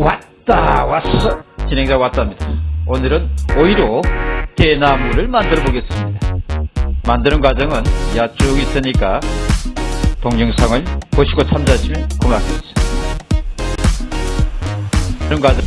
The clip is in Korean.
왔다 왔어. 진행자 왔답니다. 오늘은 오이로 대나무를 만들어 보겠습니다. 만드는 과정은 야 쭉 있으니까 동영상을 보시고 참조하시면 고맙겠습니다. 그런 과정